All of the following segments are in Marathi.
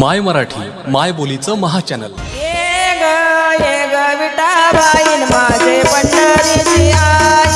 माय मराठी माय बोलीचं महाचॅनल. ये ग ये ग विठाबाईन माझे पंढरीची आई.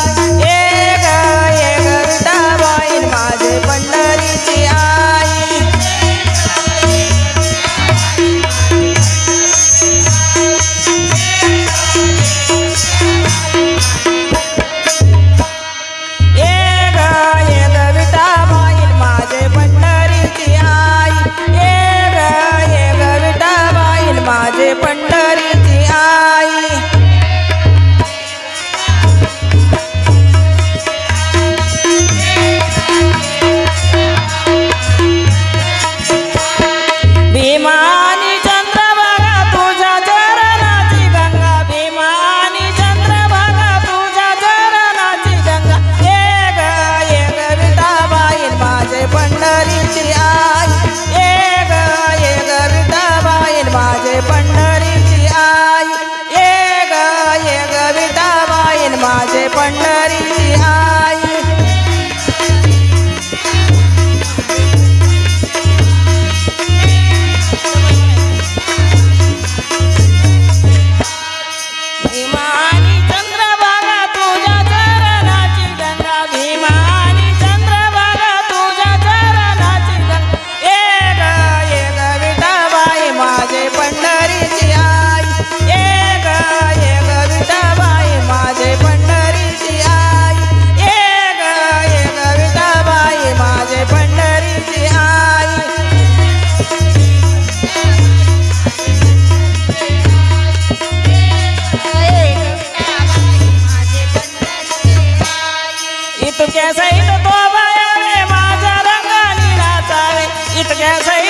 इतक्या सैत तो बाया माझा रंग निराचावे इतक्या सैत